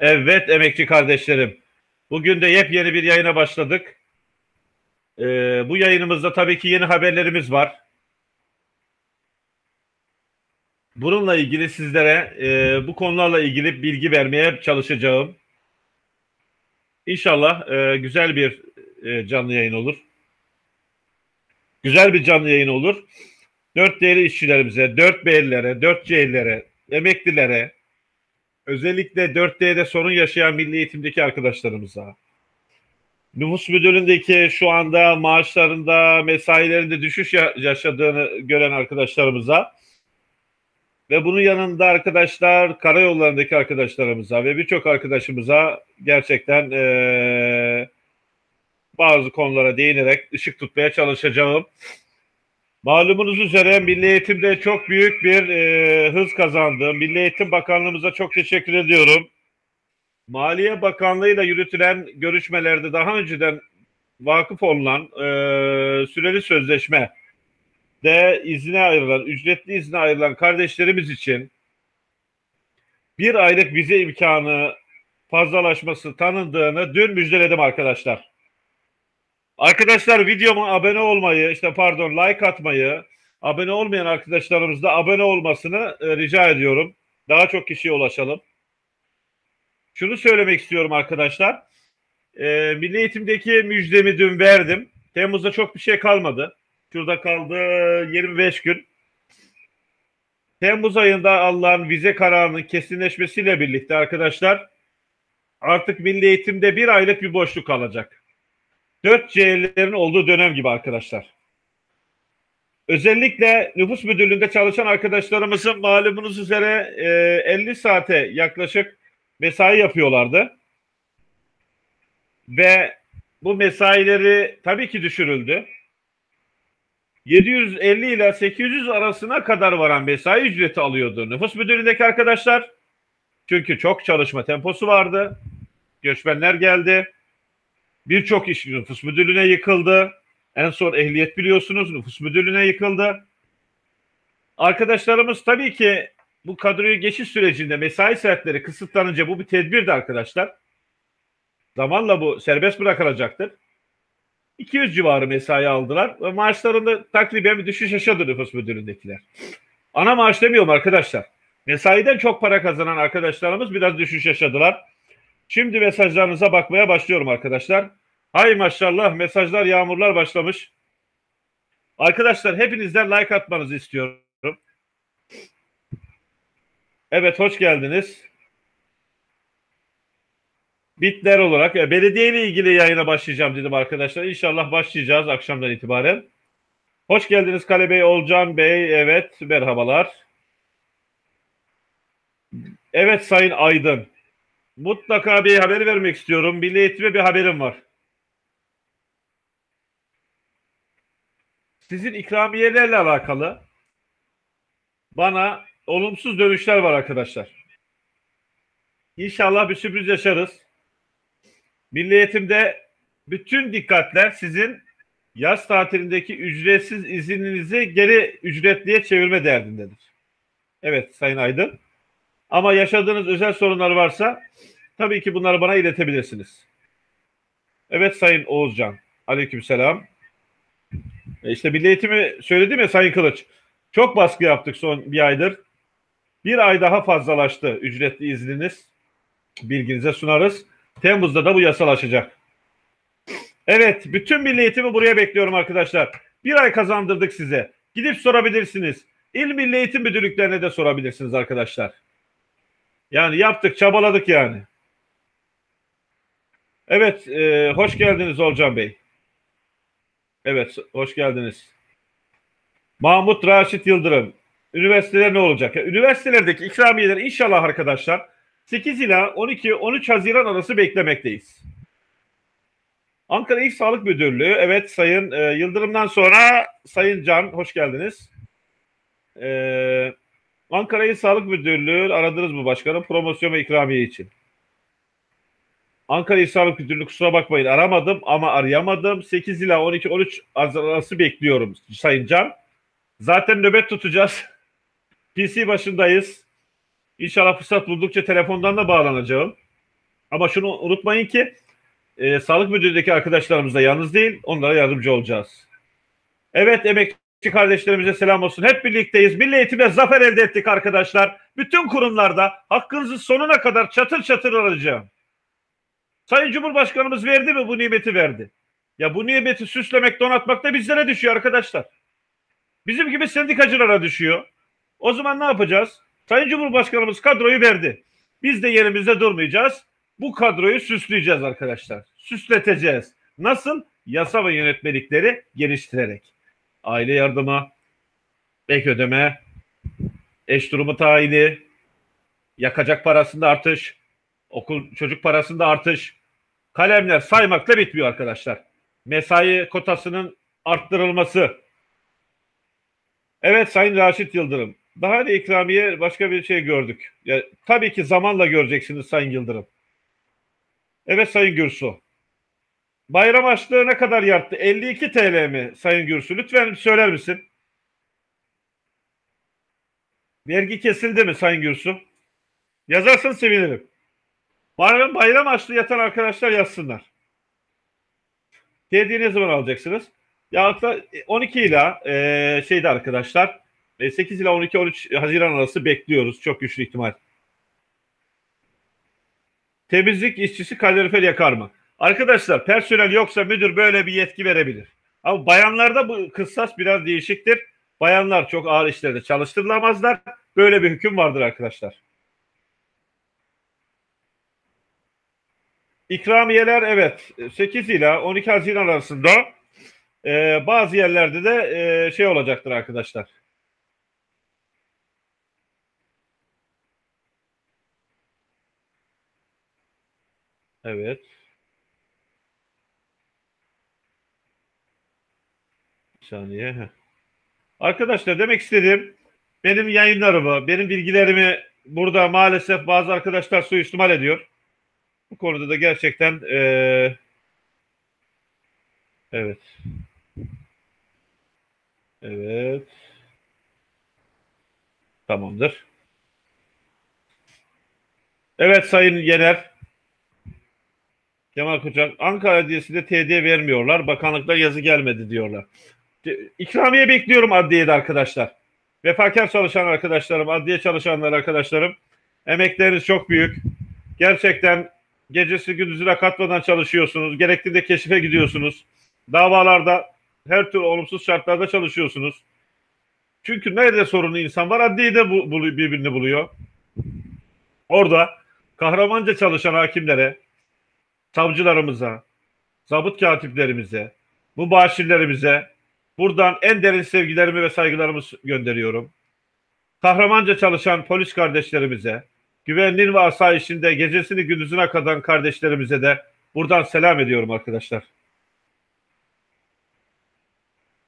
Evet emekçi kardeşlerim. Bugün de yepyeni bir yayına başladık. Ee, bu yayınımızda tabii ki yeni haberlerimiz var. Bununla ilgili sizlere e, bu konularla ilgili bilgi vermeye çalışacağım. İnşallah e, güzel bir e, canlı yayın olur. Güzel bir canlı yayın olur. Dört değerli işçilerimize, dört beylere, dört C'lilere, emeklilere, özellikle 4D'de sorun yaşayan milli eğitimdeki arkadaşlarımıza, nüfus müdürlüğündeki şu anda maaşlarında, mesailerinde düşüş yaşadığını gören arkadaşlarımıza ve bunun yanında arkadaşlar karayollarındaki arkadaşlarımıza ve birçok arkadaşımıza gerçekten ee, bazı konulara değinerek ışık tutmaya çalışacağım. Malumunuz üzere Milli Eğitim'de çok büyük bir e, hız kazandı. Milli Eğitim Bakanlığımıza çok teşekkür ediyorum. Maliye Bakanlığı ile yürütülen görüşmelerde daha önceden vakıf olunan e, süreli sözleşme de izne ayrılan, ücretli izne ayrılan kardeşlerimiz için bir aylık vize imkanı fazlalaşması tanındığını dün müjdeledim arkadaşlar. Arkadaşlar videoma abone olmayı, işte pardon like atmayı, abone olmayan arkadaşlarımız da abone olmasını e, rica ediyorum. Daha çok kişiye ulaşalım. Şunu söylemek istiyorum arkadaşlar. E, Milli Eğitim'deki müjdemi dün verdim. Temmuz'da çok bir şey kalmadı. Şurada kaldı 25 gün. Temmuz ayında alınan vize kararının kesinleşmesiyle birlikte arkadaşlar artık Milli Eğitim'de bir aylık bir boşluk kalacak. 4C'lerin olduğu dönem gibi arkadaşlar. Özellikle nüfus müdürlüğünde çalışan arkadaşlarımızın malumunuz üzere e, 50 saate yaklaşık mesai yapıyorlardı. Ve bu mesaileri tabii ki düşürüldü. 750 ile 800 arasına kadar varan mesai ücreti alıyordu nüfus müdürlüğündeki arkadaşlar. Çünkü çok çalışma temposu vardı. Göçmenler geldi. Birçok iş nüfus müdürlüğüne yıkıldı. En son ehliyet biliyorsunuz nüfus müdürlüğüne yıkıldı. Arkadaşlarımız tabii ki bu kadroyu geçiş sürecinde mesai saatleri kısıtlanınca bu bir tedbirdi arkadaşlar. Zamanla bu serbest bırakılacaktır. 200 civarı mesai aldılar ve maaşlarında takriben bir düşüş yaşadı nüfus müdürlüğündekiler. Ana maaş demiyorum arkadaşlar. Mesaiden çok para kazanan arkadaşlarımız biraz düşüş yaşadılar. Şimdi mesajlarınıza bakmaya başlıyorum arkadaşlar. Hay maşallah mesajlar yağmurlar başlamış. Arkadaşlar hepinizden like atmanızı istiyorum. Evet hoş geldiniz. Bitler olarak e, belediye ile ilgili yayına başlayacağım dedim arkadaşlar. İnşallah başlayacağız akşamdan itibaren. Hoş geldiniz Kale Bey, Olcan Bey. Evet merhabalar. Evet Sayın Aydın. Mutlaka bir haber vermek istiyorum. Milli Eğitim'e bir haberim var. Sizin ikramiyelerle alakalı bana olumsuz dönüşler var arkadaşlar. İnşallah bir sürpriz yaşarız. Milli Eğitim'de bütün dikkatler sizin yaz tatilindeki ücretsiz izninizi geri ücretliye çevirme derdindedir. Evet Sayın Aydın. Ama yaşadığınız özel sorunlar varsa tabii ki bunları bana iletebilirsiniz. Evet Sayın Oğuzcan. Aleykümselam. E işte milli eğitimi söyledim ya Sayın Kılıç. Çok baskı yaptık son bir aydır. Bir ay daha fazlalaştı ücretli izniniz. Bilginize sunarız. Temmuz'da da bu yasalaşacak. Evet, bütün milli eğitimi buraya bekliyorum arkadaşlar. Bir ay kazandırdık size. Gidip sorabilirsiniz. İl Milli Eğitim Müdürlüklerine de sorabilirsiniz arkadaşlar. Yani yaptık, çabaladık yani. Evet, e, hoş geldiniz Olcan Bey. Evet, hoş geldiniz. Mahmut Raşit Yıldırım. Üniversiteler ne olacak? Üniversitelerdeki ikramiyeler inşallah arkadaşlar 8 ila 12-13 Haziran arası beklemekteyiz. Ankara İl Sağlık Müdürlüğü, evet Sayın e, Yıldırım'dan sonra Sayın Can, hoş geldiniz. Ee, Ankara İl Sağlık Müdürlüğü aradınız mı başkanım promosyon ve ikramiye için? Ankara İl Sağlık Müdürlüğü kusura bakmayın aramadım ama arayamadım. 8 ila 12-13 arası bekliyorum Sayın Can. Zaten nöbet tutacağız. PC başındayız. İnşallah fırsat buldukça telefondan da bağlanacağım. Ama şunu unutmayın ki e, sağlık müdürlüğündeki arkadaşlarımız da yalnız değil. Onlara yardımcı olacağız. Evet emekçi kardeşlerimize selam olsun. Hep birlikteyiz. Milli eğitimde zafer elde ettik arkadaşlar. Bütün kurumlarda hakkınızı sonuna kadar çatır çatır arayacağım. Sayın Cumhurbaşkanımız verdi mi bu nimeti verdi. Ya bu nimeti süslemek, donatmak da bizlere düşüyor arkadaşlar. Bizim gibi sendikacılara düşüyor. O zaman ne yapacağız? Sayın Cumhurbaşkanımız kadroyu verdi. Biz de yerimizde durmayacağız. Bu kadroyu süsleyeceğiz arkadaşlar. Süsleteceğiz. Nasıl? Yasa ve yönetmelikleri geliştirerek. Aile yardımı, ek ödeme, eş durumu tayini, yakacak parasında artış, okul çocuk parasında artış, kalemler saymakla bitmiyor arkadaşlar. Mesai kotasının arttırılması. Evet Sayın Raşit Yıldırım. Daha da ikramiye başka bir şey gördük. Ya, tabii ki zamanla göreceksiniz Sayın Yıldırım. Evet Sayın Gürsu. Bayram açlığı ne kadar yattı? 52 TL mi Sayın Gürsu? Lütfen söyler misin? Vergi kesildi mi Sayın Gürsu? Yazarsan sevinirim. Bayram, bayram açlığı yatan arkadaşlar yazsınlar. Hediye zaman alacaksınız? Ya 12 ile e, şeyde arkadaşlar 8 ile 12-13 Haziran arası bekliyoruz. Çok güçlü ihtimal. Temizlik işçisi kalorifer yakar mı? Arkadaşlar personel yoksa müdür böyle bir yetki verebilir. Ama bayanlarda bu kıssas biraz değişiktir. Bayanlar çok ağır işlerde çalıştırılamazlar. Böyle bir hüküm vardır arkadaşlar. İkramiyeler evet 8 ile 12 Haziran arasında e, bazı yerlerde de e, şey olacaktır arkadaşlar. Evet. Bir saniye. Arkadaşlar demek istediğim benim yayınlarımı, benim bilgilerimi burada maalesef bazı arkadaşlar suistimal ediyor. Bu konuda da gerçekten ee, evet. Evet. Tamamdır. Evet Sayın Yener. Kemal Koçak. Ankara Adliyesi'nde TD vermiyorlar. Bakanlıkta yazı gelmedi diyorlar. İkramiye bekliyorum adliyede arkadaşlar. Vefakar çalışan arkadaşlarım, adliye çalışanlar arkadaşlarım. Emekleriniz çok büyük. Gerçekten gecesi gündüzüne katmadan çalışıyorsunuz. Gerektiğinde keşife gidiyorsunuz. Davalarda her türlü olumsuz şartlarda çalışıyorsunuz. Çünkü nerede sorunlu insan var adliyede bu, bu, birbirini buluyor. Orada kahramanca çalışan hakimlere, savcılarımıza, zabıt katiplerimize, bu başirlerimize buradan en derin sevgilerimi ve saygılarımı gönderiyorum. Kahramanca çalışan polis kardeşlerimize, güvenliğin ve asayişinde gecesini gündüzüne kadar kardeşlerimize de buradan selam ediyorum arkadaşlar.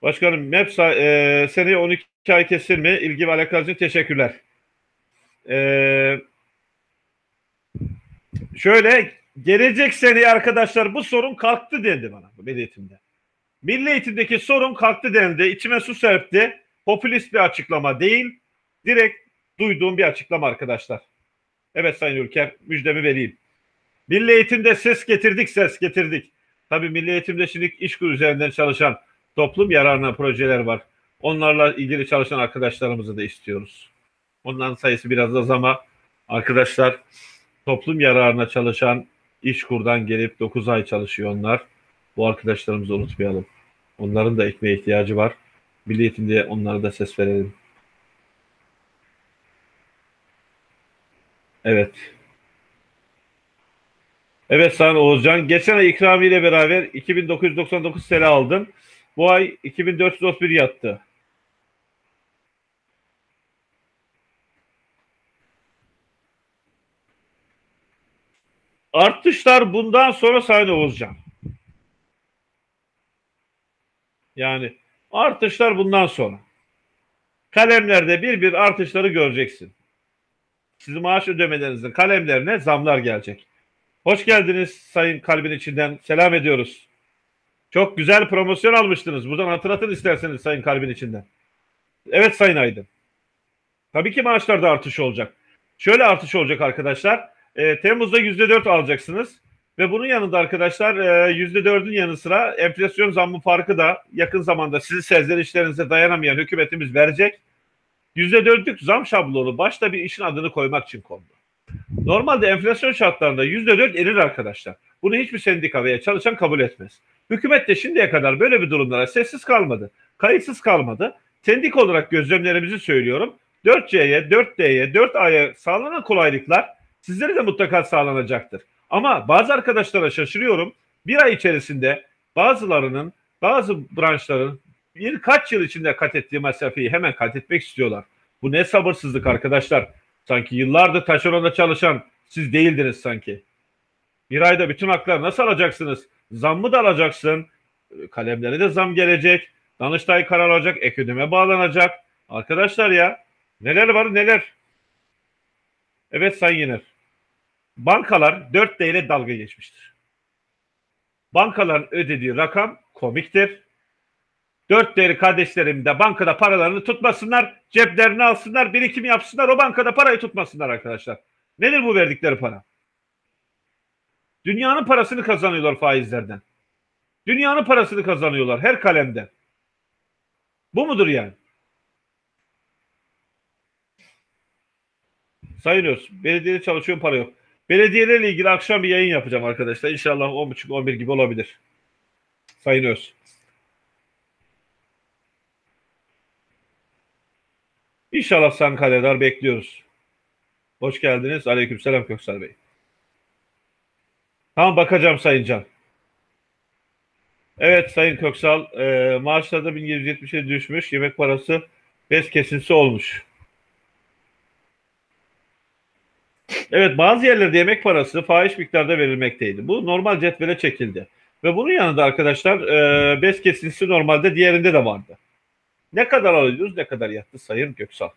Başkanım MEP e, seneye 12 ay kesilme ilgi ve alakanız için teşekkürler. E, şöyle gelecek sene arkadaşlar bu sorun kalktı dendi bana milli eğitimde. Milli eğitimdeki sorun kalktı dendi. İçime su serpti. Popülist bir açıklama değil. Direkt duyduğum bir açıklama arkadaşlar. Evet Sayın Ülker müjdemi vereyim. Milli eğitimde ses getirdik ses getirdik. Tabii milli eğitimde şimdi iş üzerinden çalışan toplum yararına projeler var. Onlarla ilgili çalışan arkadaşlarımızı da istiyoruz. Onların sayısı biraz az ama arkadaşlar toplum yararına çalışan iş kurdan gelip 9 ay çalışıyor onlar. Bu arkadaşlarımızı unutmayalım. Onların da ekmeğe ihtiyacı var. Milli eğitimde onlara da ses verelim. Evet. Evet Sayın Oğuzcan. Geçen ay ikramiyle beraber 2999 TL aldım. Bu ay 2431 yattı. Artışlar bundan sonra Sayın Oğuzcan. Yani artışlar bundan sonra. Kalemlerde bir bir artışları göreceksin. Sizin maaş ödemelerinizin kalemlerine zamlar gelecek. Hoş geldiniz Sayın Kalbin içinden. Selam ediyoruz. Çok güzel promosyon almıştınız. Buradan hatırlatın isterseniz Sayın Kalbin içinden. Evet Sayın Aydın. Tabii ki maaşlarda artış olacak. Şöyle artış olacak arkadaşlar. E, Temmuz'da %4 alacaksınız. Ve bunun yanında arkadaşlar e, %4'ün yanı sıra enflasyon zammı farkı da yakın zamanda sizin sezlerişlerinize dayanamayan hükümetimiz verecek. %4'lük zam şablonu başta bir işin adını koymak için kondu. Normalde enflasyon şartlarında %4 erir arkadaşlar. Bunu hiçbir sendika veya çalışan kabul etmez. Hükümet de şimdiye kadar böyle bir durumlara sessiz kalmadı. Kayıtsız kalmadı. Sendik olarak gözlemlerimizi söylüyorum. 4C'ye, 4D'ye, 4A'ya sağlanan kolaylıklar sizlere de mutlaka sağlanacaktır. Ama bazı arkadaşlara şaşırıyorum. Bir ay içerisinde bazılarının, bazı branşların birkaç yıl içinde kat ettiği mesafeyi hemen kat etmek istiyorlar. Bu ne sabırsızlık arkadaşlar. Sanki yıllardır taşeronda çalışan siz değildiniz sanki. Bir ayda bütün haklar nasıl alacaksınız? Zammı da alacaksın. Kalemlere de zam gelecek. Danıştay karar alacak. Ek bağlanacak. Arkadaşlar ya neler var neler. Evet Sayın Yener. Bankalar 4D ile dalga geçmiştir. Bankaların ödediği rakam komiktir. Dört değerli kardeşlerim de bankada paralarını tutmasınlar, ceplerini alsınlar, birikim yapsınlar, o bankada parayı tutmasınlar arkadaşlar. Nedir bu verdikleri para? Dünyanın parasını kazanıyorlar faizlerden. Dünyanın parasını kazanıyorlar her kalemden. Bu mudur yani? Sayın Öz, belediyede çalışıyorum para yok. Belediyelerle ilgili akşam bir yayın yapacağım arkadaşlar. İnşallah 10.30-11 gibi olabilir. Sayın Öz. İnşallah Sankalya'lar bekliyoruz. Hoş geldiniz. Aleykümselam Köksal Bey. Tamam bakacağım Sayın Can. Evet Sayın Köksal, e, maaşlarda 1770'e düşmüş, yemek parası bez kesintisi olmuş. Evet bazı yerlerde yemek parası fahiş miktarda verilmekteydi. Bu normal cetvele çekildi. Ve bunun yanında arkadaşlar e, bez kesintisi normalde diğerinde de vardı. Ne kadar alıyoruz, ne kadar yattı Sayın Göksal?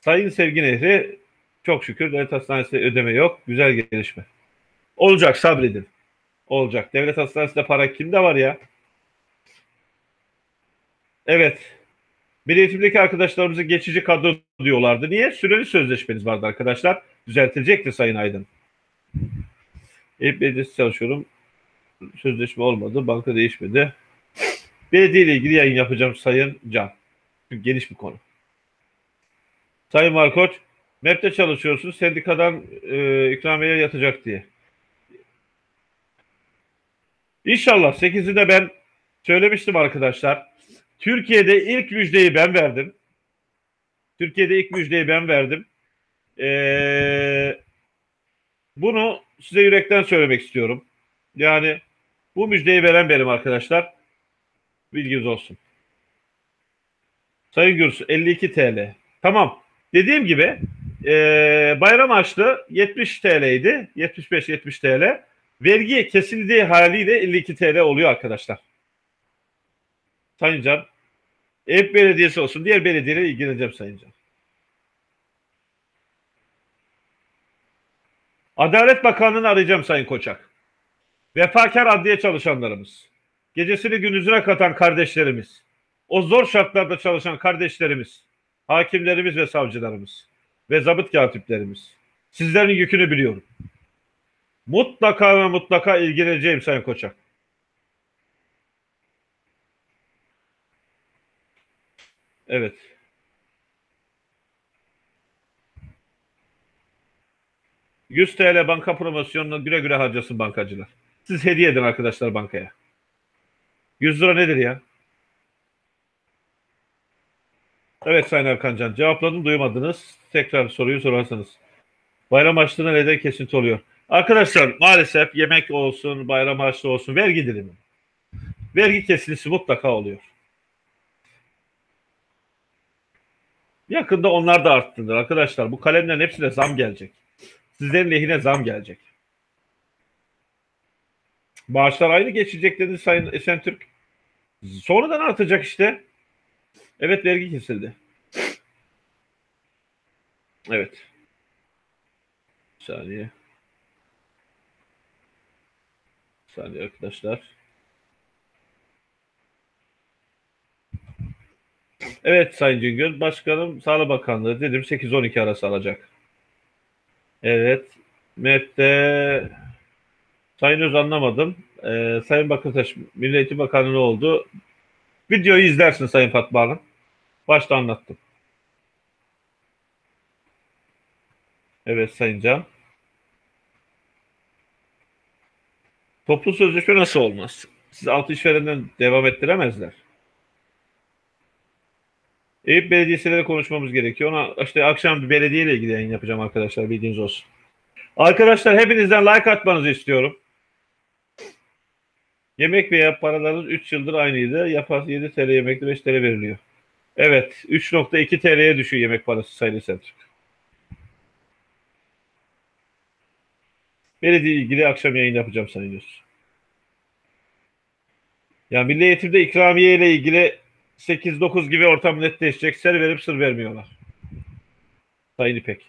Sayın Sevgi Nehri çok şükür devlet hastanesinde ödeme yok. Güzel gelişme. Olacak sabredin. Olacak. Devlet hastanesinde para kimde var ya? Evet. Bir eğitimdeki arkadaşlarımızı geçici kadro diyorlardı. Niye? Süreli sözleşmeniz vardı arkadaşlar. Düzeltilecekti Sayın Aydın. Hep belediyesi çalışıyorum. Sözleşme olmadı. Banka değişmedi. Belediye ile ilgili yayın yapacağım Sayın Can. Çünkü geniş bir konu. Sayın Markoç, MEP'te çalışıyorsun. Sendikadan e, ikramiye yatacak diye. İnşallah 8'inde ben söylemiştim arkadaşlar. Türkiye'de ilk müjdeyi ben verdim. Türkiye'de ilk müjdeyi ben verdim. Ee, bunu size yürekten söylemek istiyorum. Yani bu müjdeyi veren benim arkadaşlar. Bilginiz olsun. Sayın Gürs 52 TL. Tamam. Dediğim gibi e, bayram açtı 70 TL'ydi. 75-70 TL. Vergi kesildiği haliyle 52 TL oluyor arkadaşlar. Sayın Can. Ev belediyesi olsun. Diğer belediyeyle ilgileneceğim Sayın Can. Adalet Bakanlığı'nı arayacağım Sayın Koçak. Vefakar adliye çalışanlarımız. Gecesini gündüzüne katan kardeşlerimiz. O zor şartlarda çalışan kardeşlerimiz. Hakimlerimiz ve savcılarımız. Ve zabıt katiplerimiz. Sizlerin yükünü biliyorum. Mutlaka ve mutlaka ilgileneceğim Sayın Koçak. Evet. ...100 TL banka promosyonunu güle güle harcasın bankacılar. Siz hediye edin arkadaşlar bankaya. 100 lira nedir ya? Evet Sayın Erkancan cevapladım duymadınız. Tekrar soruyu sorarsanız. Bayram harçlığına neden kesinti oluyor? Arkadaşlar maalesef yemek olsun, bayram harçlığı olsun vergi dilimi. Vergi kesintisi mutlaka oluyor. Yakında onlar da arttırılır arkadaşlar. Bu kalemlerin hepsine zam gelecek. Sizlerin lehine zam gelecek. Maaşlar aynı geçecek dedi Sayın Esentürk. Sonradan artacak işte. Evet vergi kesildi. Evet. Bir saniye. Bir saniye arkadaşlar. Evet Sayın Cingöl. Başkanım Sağlık Bakanlığı dedim 8-12 arası alacak. Evet. Met'te Sayın Öz anlamadım. Ee, Sayın Bakırtaş Milli Eğitim Bakanı ne oldu? Videoyu izlersin Sayın Fatma Hanım. Başta anlattım. Evet Sayın Can. Toplu sözleşme nasıl olmaz? Siz altı işverenden devam ettiremezler. Eyüp Belediyesi'yle konuşmamız gerekiyor. Ona işte akşam bir belediyeyle ilgili yayın yapacağım arkadaşlar bildiğiniz olsun. Arkadaşlar hepinizden like atmanızı istiyorum. Yemek veya paralarınız 3 yıldır aynıydı. Yapar 7 TL yemekte 5 TL veriliyor. Evet 3.2 TL'ye düşüyor yemek parası sayılı Selçuk. Belediye ilgili akşam yayın yapacağım sanıyorsun. Ya Milli Eğitim'de ikramiye ile ilgili 8-9 gibi ortam netleşecek. Ser verip sır vermiyorlar. Sayın İpek.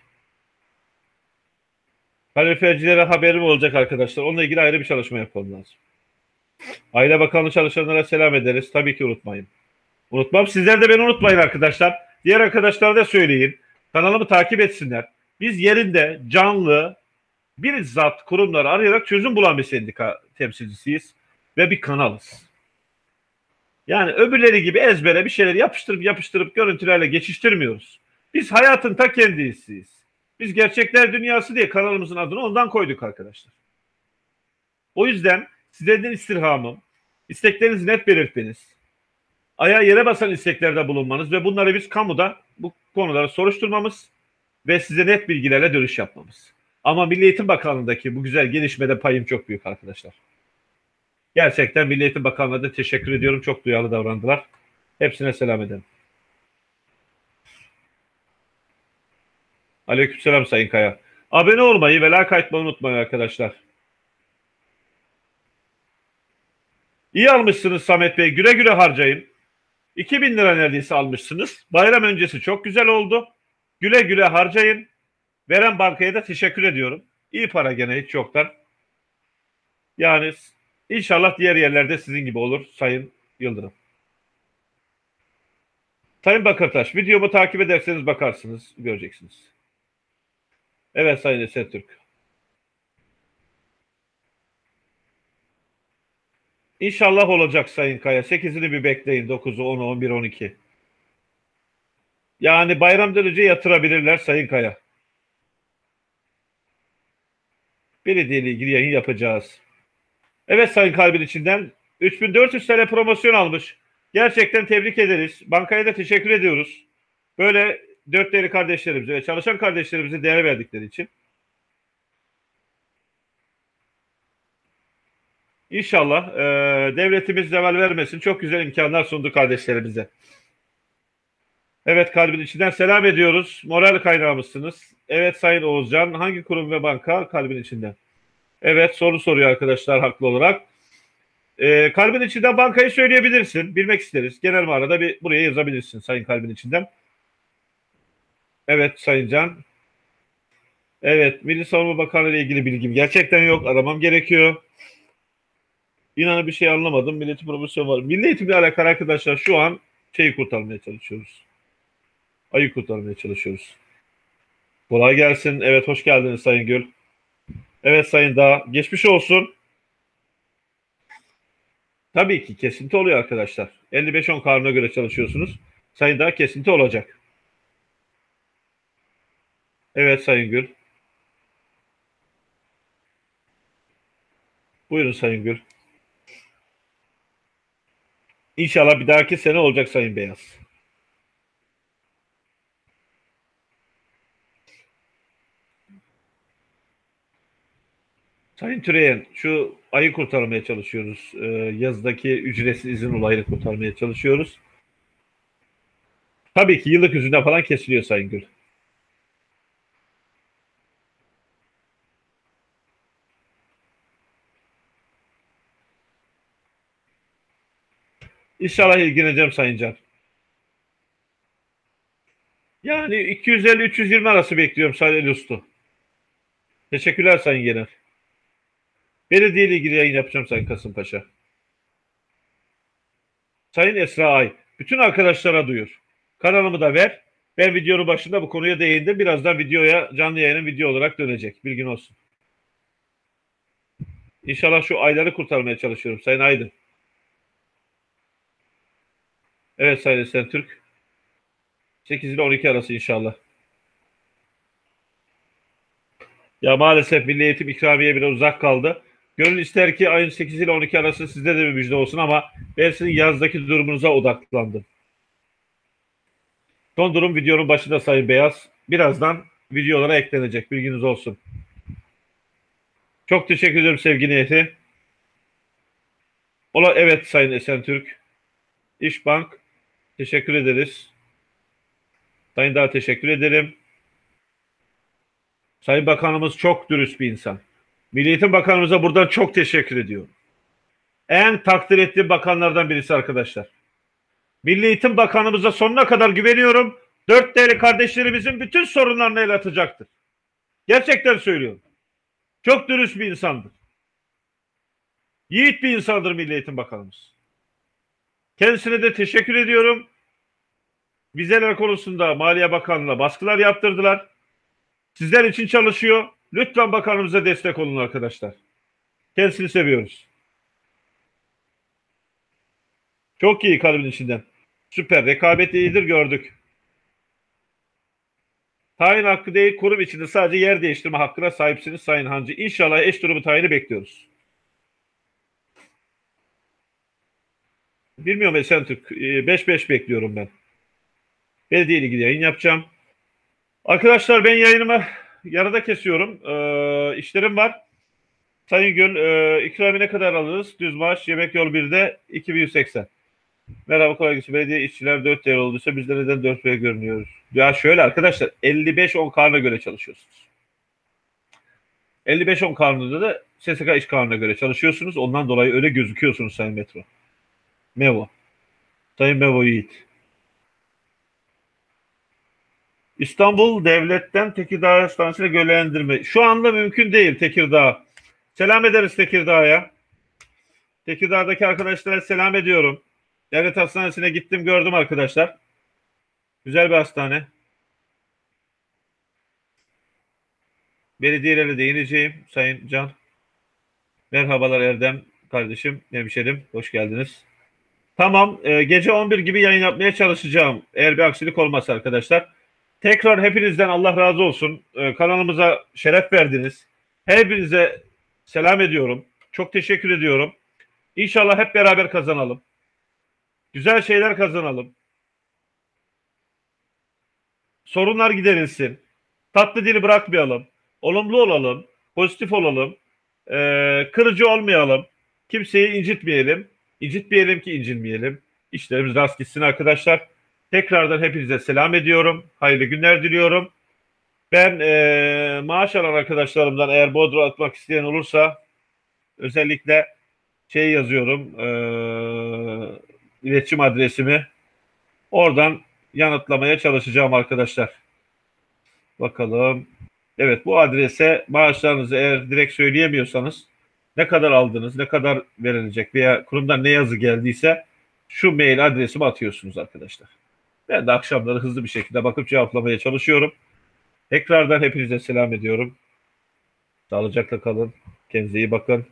Kalorifercilere haberim olacak arkadaşlar. Onunla ilgili ayrı bir çalışma yapmam lazım. Aile Bakanlığı çalışanlara selam ederiz. Tabii ki unutmayın. Unutmam. Sizler de beni unutmayın arkadaşlar. Diğer arkadaşlara da söyleyin. Kanalımı takip etsinler. Biz yerinde canlı bir zat kurumları arayarak çözüm bulan bir sendika temsilcisiyiz ve bir kanalız. Yani öbürleri gibi ezbere bir şeyler yapıştırıp yapıştırıp görüntülerle geçiştirmiyoruz. Biz hayatın ta kendisiyiz. Biz gerçekler dünyası diye kanalımızın adını ondan koyduk arkadaşlar. O yüzden sizlerden istirhamım, isteklerinizi net belirtmeniz, ayağa yere basan isteklerde bulunmanız ve bunları biz kamuda bu konuları soruşturmamız ve size net bilgilerle dönüş yapmamız. Ama Milli Eğitim Bakanlığı'ndaki bu güzel gelişmede payım çok büyük arkadaşlar. Gerçekten Milli Eğitim Bakanlığı'na da teşekkür ediyorum. Çok duyarlı davrandılar. Hepsine selam ederim. Aleykümselam Sayın Kaya. Abone olmayı ve like atmayı unutmayın arkadaşlar. İyi almışsınız Samet Bey. Güle güle harcayın. 2000 lira neredeyse almışsınız. Bayram öncesi çok güzel oldu. Güle güle harcayın. Veren bankaya da teşekkür ediyorum. İyi para gene hiç yoktan. Yani inşallah diğer yerlerde sizin gibi olur Sayın Yıldırım. Sayın Bakırtaş, videomu takip ederseniz bakarsınız, göreceksiniz. Evet Sayın Eser İnşallah olacak Sayın Kaya. 8'ini bir bekleyin. 9'u, 10'u, 11, 12. Yani bayramdan önce yatırabilirler Sayın Kaya. Belediye ile ilgili yayın yapacağız. Evet Sayın Kalbin içinden 3400 TL promosyon almış. Gerçekten tebrik ederiz. Bankaya da teşekkür ediyoruz. Böyle dört değerli kardeşlerimize ve çalışan kardeşlerimize değer verdikleri için. İnşallah e, devletimiz zeval vermesin. Çok güzel imkanlar sundu kardeşlerimize. Evet kalbin içinden selam ediyoruz. Moral kaynağımızsınız. Evet Sayın Oğuzcan hangi kurum ve banka kalbin içinden? Evet soru soruyor arkadaşlar haklı olarak. E, kalbin içinden bankayı söyleyebilirsin. Bilmek isteriz. Genel manada bir buraya yazabilirsin Sayın kalbin içinden. Evet Sayın Can. Evet Milli Savunma Bakanlığı ile ilgili bilgim gerçekten yok. Aramam gerekiyor. İnanın bir şey anlamadım. Milli promosyon var. Milli eğitimle alakalı arkadaşlar şu an şeyi kurtarmaya çalışıyoruz. Ayı kurtarmaya çalışıyoruz. Kolay gelsin. Evet hoş geldiniz Sayın Gül. Evet Sayın Dağ. Geçmiş olsun. Tabii ki kesinti oluyor arkadaşlar. 55-10 karına göre çalışıyorsunuz. Sayın Dağ kesinti olacak. Evet Sayın Gül. Buyurun Sayın Gül. İnşallah bir dahaki sene olacak Sayın Beyaz. Sayın Türeyen, şu ayı kurtarmaya çalışıyoruz. Ee, yazdaki ücretsiz izin olayını kurtarmaya çalışıyoruz. Tabii ki yıllık yüzünden falan kesiliyor Sayın Gül. İnşallah ilgileneceğim Sayın Can. Yani 250-320 arası bekliyorum Sayın Ustu. Teşekkürler Sayın Genel. Belediye ile ilgili yayın yapacağım Sayın Kasımpaşa. Sayın Esra Ay, bütün arkadaşlara duyur. Kanalımı da ver. Ben videonun başında bu konuya değindim. Birazdan videoya canlı yayının video olarak dönecek. Bilgin olsun. İnşallah şu ayları kurtarmaya çalışıyorum Sayın Aydın. Evet Sayın Esen Türk. 8 ile 12 arası inşallah. Ya maalesef Milli Eğitim ikramiye bile uzak kaldı. Gönül ister ki ayın 8 ile 12 arası sizde de bir müjde olsun ama ben sizin yazdaki durumunuza odaklandım. Son durum videonun başında Sayın Beyaz. Birazdan videolara eklenecek. Bilginiz olsun. Çok teşekkür ederim sevgi niyeti. Ola evet Sayın Esentürk. İşbank. Teşekkür ederiz. Sayın daha teşekkür ederim. Sayın Bakanımız çok dürüst bir insan. Milli Eğitim Bakanımıza buradan çok teşekkür ediyorum. En takdir ettiğim bakanlardan birisi arkadaşlar. Milli Eğitim Bakanımıza sonuna kadar güveniyorum. Dört değerli kardeşlerimizin bütün sorunlarını el atacaktır. Gerçekten söylüyorum. Çok dürüst bir insandır. Yiğit bir insandır Milli Eğitim Bakanımız. Kendisine de teşekkür ediyorum. Vizeler konusunda Maliye Bakanlığı'na baskılar yaptırdılar. Sizler için çalışıyor. Lütfen bakanımıza destek olun arkadaşlar. Kendisini seviyoruz. Çok iyi kalbin içinden. Süper. Rekabet iyidir gördük. Tayin hakkı değil kurum içinde sadece yer değiştirme hakkına sahipsiniz Sayın Hancı. İnşallah eş durumu tayini bekliyoruz. Bilmiyorum Esentürk. 5-5 bekliyorum ben. Belediye ilgili yayın yapacağım. Arkadaşlar ben yayınımı yarıda kesiyorum. Ee, işlerim var. Sayın Gül, e, ikrami ne kadar alırız? Düz maaş, yemek yol 1'de 2180. Merhaba kolay gelsin. Belediye işçiler 4 değer olduysa bizde neden 4 değer görünüyoruz? Ya şöyle arkadaşlar 55-10 kanuna göre çalışıyorsunuz. 55-10 kanununda da SSK iş kanununa göre çalışıyorsunuz. Ondan dolayı öyle gözüküyorsunuz Sayın Metro. Mevo. Sayın Mevo Yiğit. İstanbul Devlet'ten Tekirdağ Hastanesi'ne görevlendirme. Şu anda mümkün değil Tekirdağ. Selam ederiz Tekirdağ'a. Tekirdağ'daki arkadaşlara selam ediyorum. Devlet Hastanesi'ne gittim gördüm arkadaşlar. Güzel bir hastane. Belediyelerle değineceğim Sayın Can. Merhabalar Erdem kardeşim, hemşerim. Hoş geldiniz. Tamam, e, gece 11 gibi yayın yapmaya çalışacağım. Eğer bir aksilik olmazsa arkadaşlar. Tekrar hepinizden Allah razı olsun. E, kanalımıza şeref verdiniz. Hepinize selam ediyorum. Çok teşekkür ediyorum. İnşallah hep beraber kazanalım. Güzel şeyler kazanalım. Sorunlar giderilsin. Tatlı dili bırakmayalım. Olumlu olalım. Pozitif olalım. Ee, kırıcı olmayalım. Kimseyi incitmeyelim. İncitmeyelim ki incinmeyelim. İşlerimiz rast gitsin arkadaşlar. Tekrardan hepinize selam ediyorum. Hayırlı günler diliyorum. Ben e, maaş alan arkadaşlarımdan eğer Bodrum atmak isteyen olursa özellikle şey yazıyorum e, iletişim adresimi oradan yanıtlamaya çalışacağım arkadaşlar. Bakalım. Evet bu adrese maaşlarınızı eğer direkt söyleyemiyorsanız ne kadar aldınız, ne kadar verilecek veya kurumdan ne yazı geldiyse şu mail adresime atıyorsunuz arkadaşlar. Ben de akşamları hızlı bir şekilde bakıp cevaplamaya çalışıyorum. Tekrardan hepinize selam ediyorum. Sağlıcakla kalın. Kendinize iyi bakın.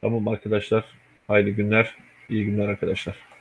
Tamam arkadaşlar. Hayırlı günler. İyi günler arkadaşlar.